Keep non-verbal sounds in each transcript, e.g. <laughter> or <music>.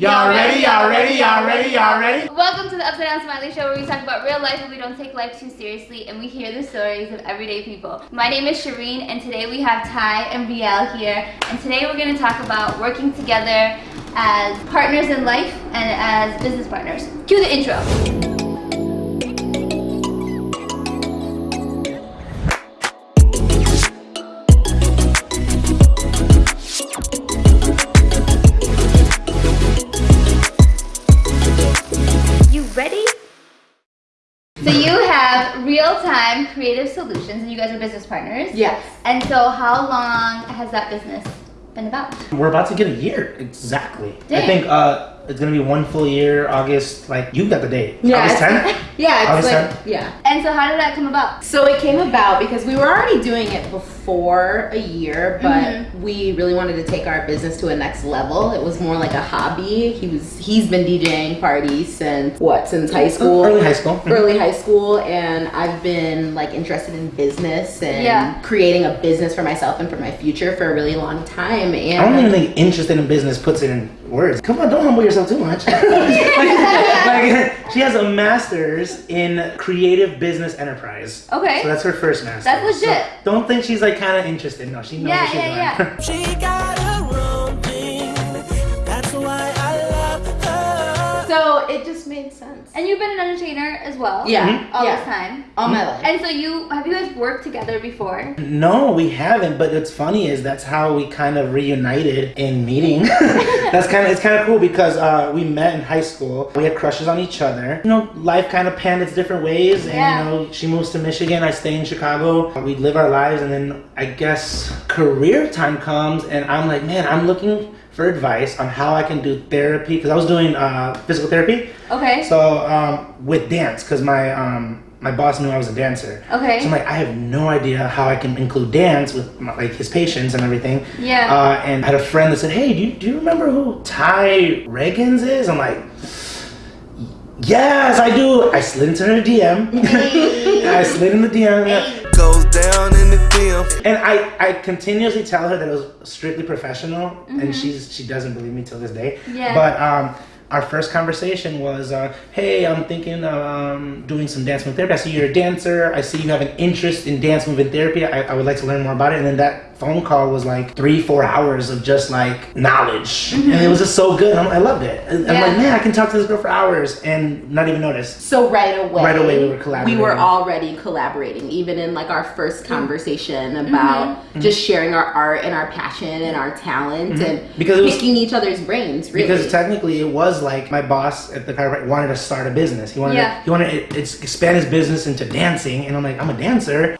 Y'all ready? Y'all ready? Y'all ready? Y'all ready? Welcome to the Upside Down Smiley Show where we talk about real life and we don't take life too seriously and we hear the stories of everyday people. My name is Shireen and today we have Ty and Riel here and today we're going to talk about working together as partners in life and as business partners. Cue the intro. Real-time creative solutions and you guys are business partners. Yes. And so how long has that business been about? We're about to get a year, exactly. Dang. I think uh, it's gonna be one full year, August, like, you got the date. Yeah. August 10th? <laughs> yeah, it's like, yeah. And so how did that come about? So it came about because we were already doing it before a year, but mm -hmm. we really wanted to take our business to a next level. It was more like a hobby. He was, he's been DJing parties since, what, since high school? Early high school. Mm-hmm. Early high school, and I've been like interested in business and yeah. creating a business for myself and for my future for a really long time. And I don't even think interested in business puts it in words. Come on, don't humble yourself too much. <laughs> like, <laughs> like, she has a master's in creative business enterprise. Okay. So that's her first master's. That's legit. So don't think she's like kind of interested. No, she knows yeah, what she's yeah, doing. Yeah. she <laughs> got So it just made sense. And you've been an entertainer as well. Yeah. Mm-hmm. All yeah. this time. All my life. And so you have you guys worked together before? No, we haven't. But what's funny is that's how we kind of reunited in meeting. <laughs> <laughs> that's kind of it's kind of cool because uh, we met in high school. We had crushes on each other. You know, life kind of panned its different ways, and yeah. you know, she moves to Michigan. I stay in Chicago. We live our lives, and then I guess career time comes, and I'm like, man, I'm looking for advice on how I can do therapy because I was doing uh, physical therapy. Okay. So um, with dance, because my um, my boss knew I was a dancer. Okay. So I'm like, I have no idea how I can include dance with my, like his patients and everything. Yeah. Uh, and I had a friend that said, Hey, do you, do you remember who Ty Reagans is? I'm like, Yes, I do. I slid into her DM. Hey. <laughs> I slid in the DM. Hey. Goes down in the DM. And I, I continuously tell her that it was strictly professional, mm -hmm. and mm-hmm. she's she doesn't believe me till this day. Yeah. But um, our first conversation was, uh, hey, I'm thinking of um, doing some dance movement therapy. I see you're a dancer. I see you have an interest in dance movement therapy. I, I would like to learn more about it. And then that phone call was like three, four hours of just like knowledge. Mm-hmm. And it was just so good. I'm, i loved it. I'm yeah. like, man, I can talk to this girl for hours and not even notice. So right away, right away we were collaborating. We were already collaborating, even in like our first conversation mm-hmm. about mm-hmm. just sharing our art and our passion and our talent mm-hmm. and because was, picking each other's brains. Really. Because technically, it was like my boss at the chiropractor wanted to start a business. He wanted yeah. to, he wanted to expand his business into dancing, and I'm like, I'm a dancer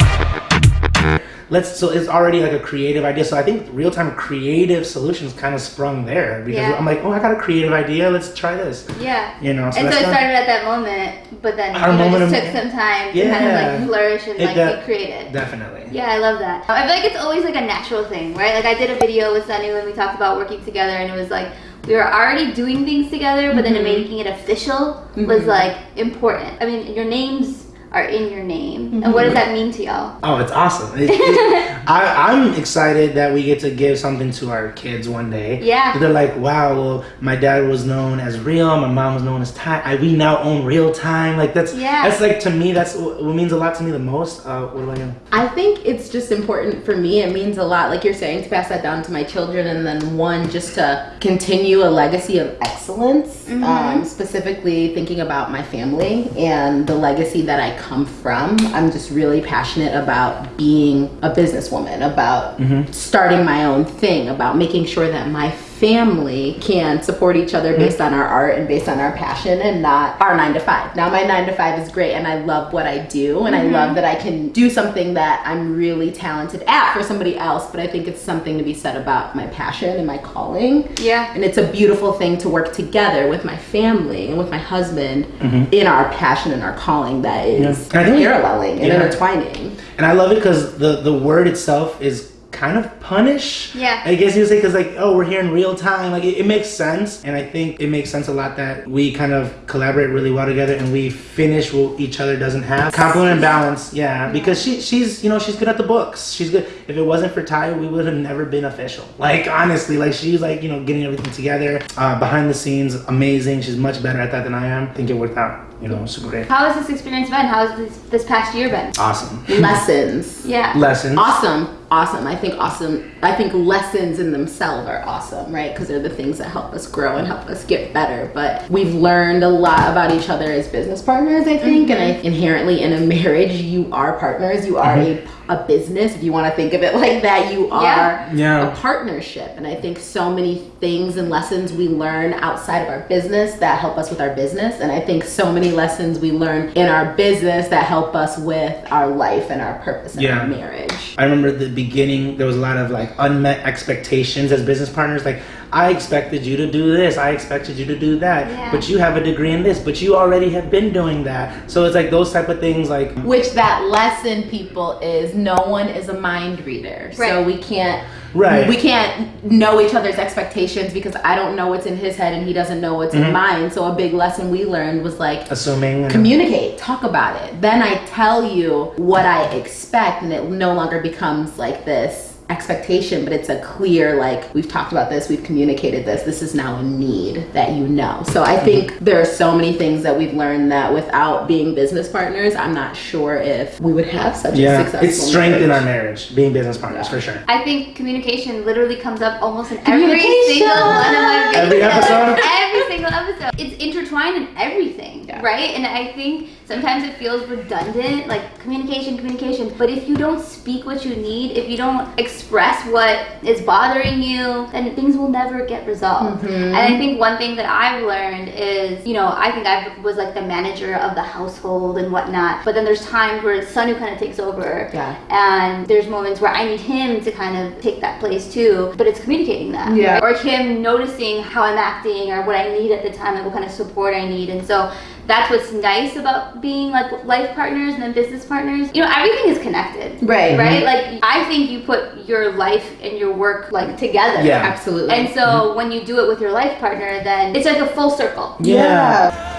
let's so it's already like a creative idea. So i think real-time creative solutions kind of sprung there because yeah. i'm like oh i got a creative idea. Let's try this. Yeah. You know so and so it started at that moment but then Our you know, moment just took some time yeah. to kind of like flourish and like de- be creative. definitely. Yeah i love that. I feel like it's always like a natural thing right? Like i did a video with sunny when we talked about working together and it was like we were already doing things together but mm-hmm. then making it official mm-hmm. was like important. I mean your names are in your name. Mm-hmm. And what does that mean to y'all? Oh, it's awesome. It, it, <laughs> I, am excited that we get to give something to our kids one day. Yeah. They're like, wow, well, my dad was known as Real, my mom was known as Time. I, we now own Real Time. Like that's yeah. that's like to me, that's what means a lot to me the most. Uh, what I you? I think it's just important for me. It means a lot, like you're saying, to pass that down to my children, and then one just to continue a legacy of excellence. Mm-hmm. Um, specifically thinking about my family and the legacy that I come from. I'm just really passionate about being a businesswoman, about mm-hmm. starting my own thing, about making sure that my family can support each other mm-hmm. based on our art and based on our passion and not our nine to five. Now my nine to five is great and I love what I do and mm-hmm. I love that I can do something that I'm really talented at for somebody else, but I think it's something to be said about my passion and my calling. Yeah. And it's a beautiful thing to work together with my family and with my husband mm-hmm. in our passion and our calling that is yeah. paralleling and yeah. intertwining. And I love it because the, the word itself is kind of punish. Yeah. I guess you would say because like oh we're here in real time like it, it makes sense and I think it makes sense a lot that we kind of collaborate really well together and we finish what each other doesn't have. Compliment and balance, yeah. Because she she's you know she's good at the books. She's good. If it wasn't for Ty, we would have never been official. Like honestly, like she's like you know getting everything together uh, behind the scenes, amazing. She's much better at that than I am. I think it worked out. You know, super great. How has this experience been? How has this, this past year been? Awesome. Lessons. Yeah. Lessons. Awesome. Awesome. I think awesome. I think lessons in themselves are awesome, right? Because they're the things that help us grow and help us get better. But we've learned a lot about each other as business partners, I think. And I, mm-hmm. inherently in a marriage, you are partners. You are mm-hmm. a, a business. If you want to think of it like that, you are Yeah. Yeah. a partnership. And I think so many things and lessons we learn outside of our business that help us with our business. And I think so many lessons we learn in our business that help us with our life and our purpose in Yeah. our marriage. I remember the beginning there was a lot of like unmet expectations as business partners. Like I expected you to do this, I expected you to do that, Yeah. but you have a degree in this, but you already have been doing that. So it's like those type of things. Like Which that lesson, people, is no one is a mind reader. So we can't Right. we can't know each other's expectations because I don't know what's in his head and he doesn't know what's Mm-hmm. in mine. So a big lesson we learned was like assuming. communicate, talk about it. Then I tell you what I expect and it no longer becomes like this expectation, but it's a clear like we've talked about this, we've communicated this. This is now a need that you know. So I think mm-hmm. there are so many things that we've learned that without being business partners, I'm not sure if we would have such a yeah, successful it's strength in our marriage. marriage being business partners Yeah. for sure. I think communication literally comes up almost in every single one of my videos. Every episode? Every single episode. It's intertwined in everything, Yeah. right? And I think sometimes it feels redundant, like communication, communication. But if you don't speak what you need, if you don't express what is bothering you, then things will never get resolved. Mm-hmm. And I think one thing that I've learned is, you know, I think I was like the manager of the household and whatnot. But then there's times where it's Sonu kind of takes over. Yeah. And there's moments where I need him to kind of take that place too. But it's communicating that. Yeah. Or him noticing how I'm acting or what I need at the time, like what kind of support I need. And so that's what's nice about being like life partners and then business partners. You know, everything is connected. Right. Right? Like I think you put your life and your work like together. Yeah. Absolutely. And so mm-hmm. when you do it with your life partner, then it's like a full circle. Yeah.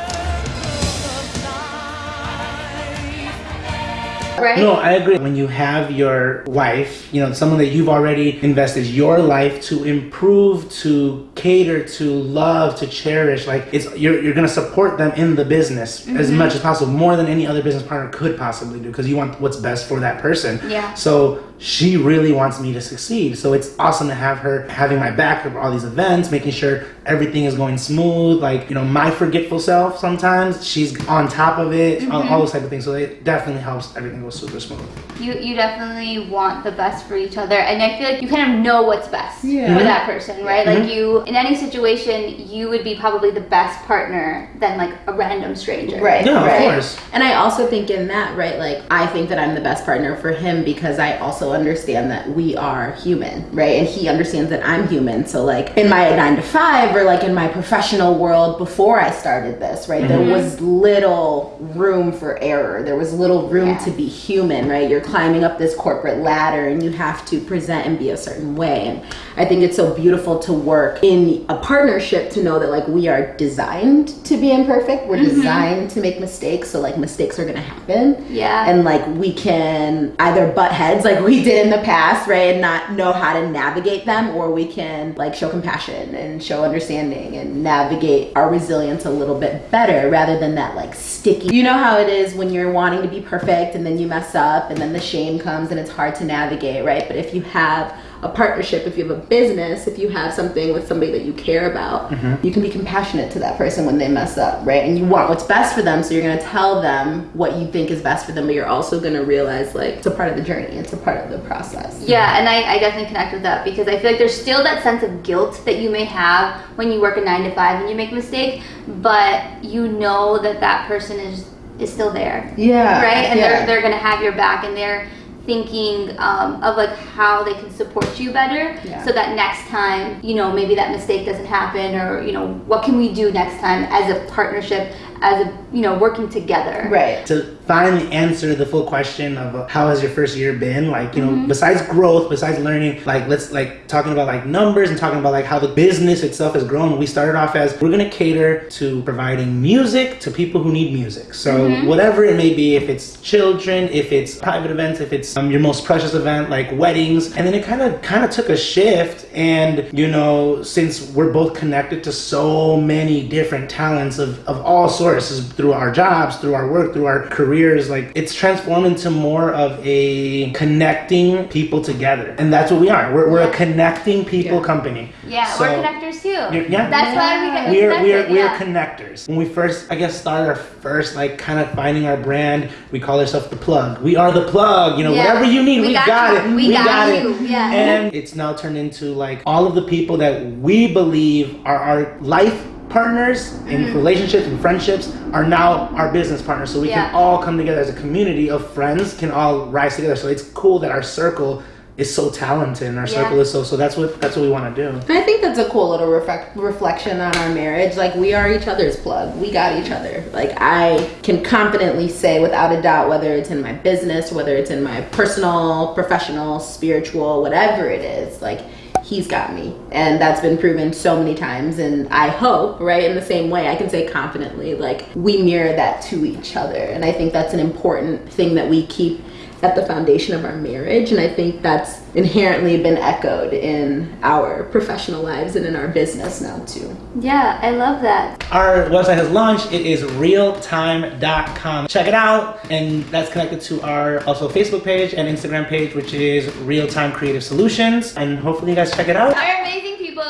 Right? No, I agree. When you have your wife, you know, someone that you've already invested your life to improve, to cater, to love, to cherish, like it's you're you're gonna support them in the business as mm-hmm. much as possible, more than any other business partner could possibly do, because you want what's best for that person. Yeah. So she really wants me to succeed. So it's awesome to have her having my back for all these events, making sure everything is going smooth. Like, you know, my forgetful self sometimes, she's on top of it, all, mm-hmm. all those type of things. So it definitely helps everything go super smooth. you you definitely want the best for each other and i feel like you kind of know what's best Yeah. for that person right mm-hmm. like you in any situation you would be probably the best partner than like a random stranger Right. Yeah, of course. And I also think in that, right, like I think that I'm the best partner for him because I also understand that we are human, right? And he understands that I'm human. So like in my nine to five or like in my professional world before I started this, right, there mm-hmm. was little room for error. There was little room Yeah. to be human, right? You're climbing up this corporate ladder and you have to present and be a certain way. And I think it's so beautiful to work in a partnership to know that like we are designed to be imperfect. We're mm-hmm. designed to make mistakes. So like mistakes are gonna happen. Yeah. And like we can either butt heads like we did in the past, right? And not know how to navigate them, or we can like show compassion and show understanding and navigate our resilience a little bit better rather than that like sticky. You know how it is when you're wanting to be perfect and then you mess up and then the shame comes and it's hard to navigate, right? But if you have a partnership, if you have a business, if you have something with somebody that you care about, mm-hmm. you can be compassionate to that person when they mess up, right? And you want what's best for them, so you're gonna tell them what you think is best for them, but you're also gonna realize like it's a part of the journey, it's a part of the process. Yeah, and I, I definitely connect with that because I feel like there's still that sense of guilt that you may have when you work a nine to five and you make a mistake, but you know that that person is is still there. Yeah. right? And yeah. they're they're gonna have your back, and they're thinking um, of like how they can support you better, Yeah. so that next time, you know, maybe that mistake doesn't happen, or you know, what can we do next time as a partnership, as a, you know, working together. Right. to finally answer the full question of uh, how has your first year been like you know Mm-hmm. besides growth besides learning like let's like talking about like numbers and talking about like how the business itself has grown we started off as we're gonna cater to providing music to people who need music so Mm-hmm. whatever it may be if it's children if it's private events if it's um, your most precious event like weddings and then it kind of kind of took a shift and you know since we're both connected to so many different talents of, of all sorts through our jobs through our work through our careers like it's transformed into more of a connecting people together and that's what we are we're, we're a connecting people Yeah. company Yeah, So- we're connectors too. Yeah. That's why we get we're we're we're connectors. When we first, I guess, started our first like kind of finding our brand, we call ourselves the plug. We are the plug. You know, Yeah. whatever you need, We we, got got, you. it. We got it. you. Yeah. And it's now turned into like all of the people that we believe are our life partners in Mm-hmm. relationships and friendships are now our business partners so we Yeah. can all come together as a community of friends can all rise together so it's cool that our circle is so talented and our Yeah. circle is so so that's what that's what we want to do And I think that's a cool little reflect, reflection on our marriage. Like we are each other's plug. We got each other. Like I can confidently say without a doubt whether it's in my business, whether it's in my personal, professional, spiritual, whatever it is, like he's got me. And that's been proven so many times and I hope, right, in the same way I can say confidently like we mirror that to each other. And I think that's an important thing that we keep at the foundation of our marriage and i think that's inherently been echoed in our professional lives and in our business now too Yeah, I love that. Our website has launched. It is realtime.com. Check it out. And that's connected to our also Facebook page and Instagram page, which is Realtime Creative Solutions. And hopefully you guys check it out. They're amazing people.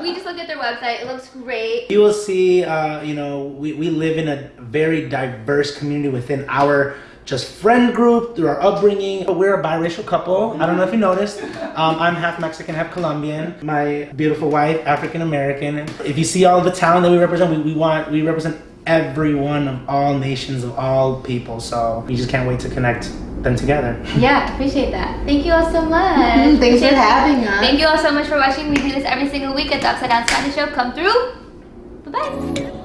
We just looked at their website. It looks great. You will see, uh, you know, we, we live in a very diverse community within our just friend group through our upbringing. We're a biracial couple. I don't know if you noticed. Um, I'm half Mexican, half Colombian. My beautiful wife, African American. If you see all the talent that we represent, we, we want we represent everyone of all nations of all people. So we just can't wait to connect them together. Yeah, appreciate that. Thank you all so much. <laughs> Thanks for having us. Thank you all so much for watching. We do this every single week at the Upside Down Spanish Show. Come through. Bye bye.